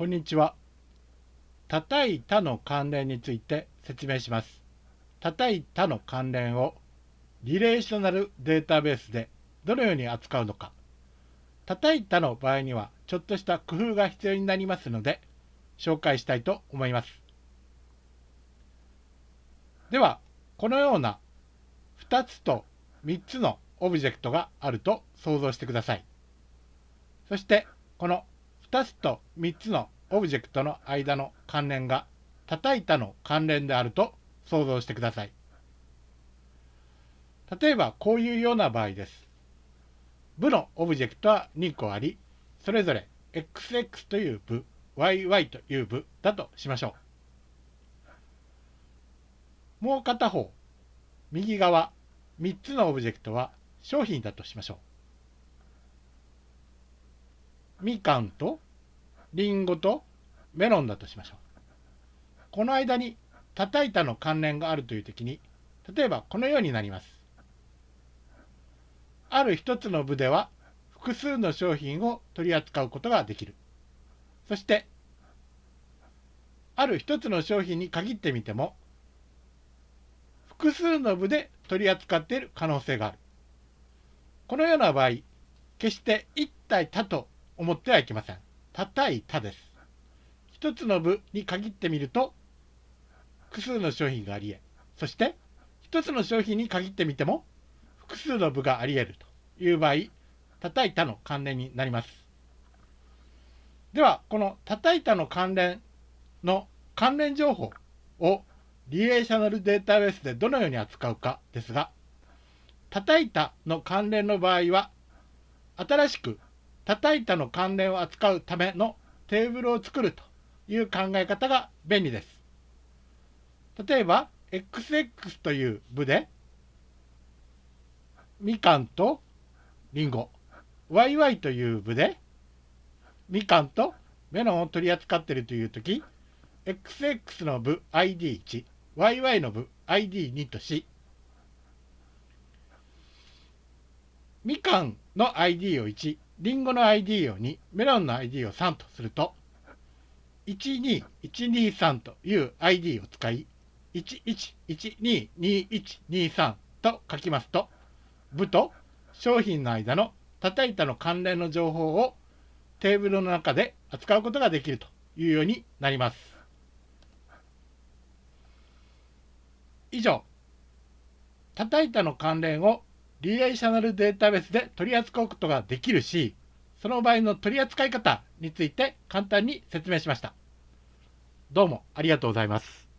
こんにちは。叩いたの関連について説明します。叩いたの関連をリレーショナルデータベースでどのように扱うのか。叩いたの場合にはちょっとした工夫が必要になりますので紹介したいと思います。では、このような2つと3つのオブジェクトがあると想像してください。そしてこの2つと3つのオブジェクトの間の関連が叩いたの関連であると想像してください。例えばこういうような場合です。部のオブジェクトは2個あり、それぞれ XX という部、YY という部だとしましょう。もう片方、右側3つのオブジェクトは商品だとしましょう。みかんとりんごとメロンだとしましょう。この間に叩いたの関連があるという時に、例えばこのようになります。ある一つの部では複数の商品を取り扱うことができる。そして、ある一つの商品に限ってみても、複数の部で取り扱っている可能性がある。このような場合、決して一体他と思ってはいけません。叩いたです。一つの部に限ってみると、複数の商品があり得、そして一つの商品に限ってみても、複数の部があり得るという場合、叩いたの関連になります。では、この叩いたの関連の関連情報をリレーショナルデータベースでどのように扱うかですが、叩いたの関連の場合は、新しく叩いたの関連を扱うためのテーブルを作るという考え方が便利です。例えば、XX という部で、みかんとりんご、YY という部で、みかんとメロンを取り扱っているというとき、XX の部 ID1、YY の部 ID2 とし、みかんの ID を1、リンゴの ID を2、メロンの ID を3とすると、12123という ID を使い、11122123と書きますと、部と商品の間の叩いたの関連の情報をテーブルの中で扱うことができるというようになります。以上、叩いたの関連をリレーショナルデータベースで取り扱うことができるし、その場合の取り扱い方について簡単に説明しました。どうもありがとうございます。